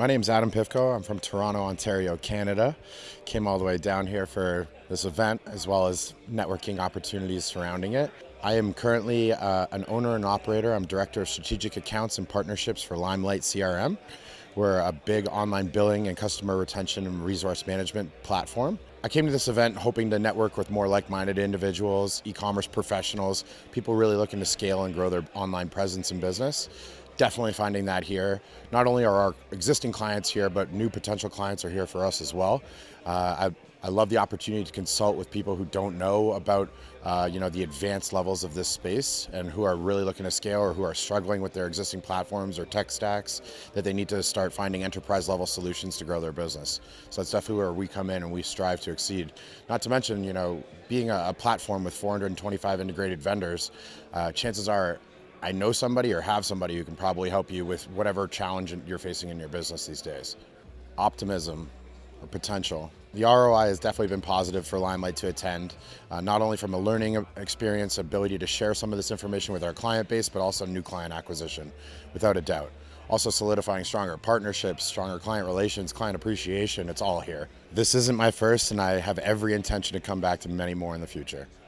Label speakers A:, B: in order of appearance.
A: My name is Adam Pivko. I'm from Toronto, Ontario, Canada. Came all the way down here for this event as well as networking opportunities surrounding it. I am currently uh, an owner and operator. I'm Director of Strategic Accounts and Partnerships for Limelight CRM. We're a big online billing and customer retention and resource management platform. I came to this event hoping to network with more like-minded individuals, e-commerce professionals, people really looking to scale and grow their online presence and business definitely finding that here. Not only are our existing clients here, but new potential clients are here for us as well. Uh, I, I love the opportunity to consult with people who don't know about uh, you know, the advanced levels of this space and who are really looking to scale or who are struggling with their existing platforms or tech stacks that they need to start finding enterprise level solutions to grow their business. So that's definitely where we come in and we strive to exceed. Not to mention, you know, being a, a platform with 425 integrated vendors, uh, chances are I know somebody or have somebody who can probably help you with whatever challenge you're facing in your business these days. Optimism or potential. The ROI has definitely been positive for Limelight to attend, uh, not only from a learning experience, ability to share some of this information with our client base, but also new client acquisition, without a doubt. Also solidifying stronger partnerships, stronger client relations, client appreciation, it's all here. This isn't my first and I have every intention to come back to many more in the future.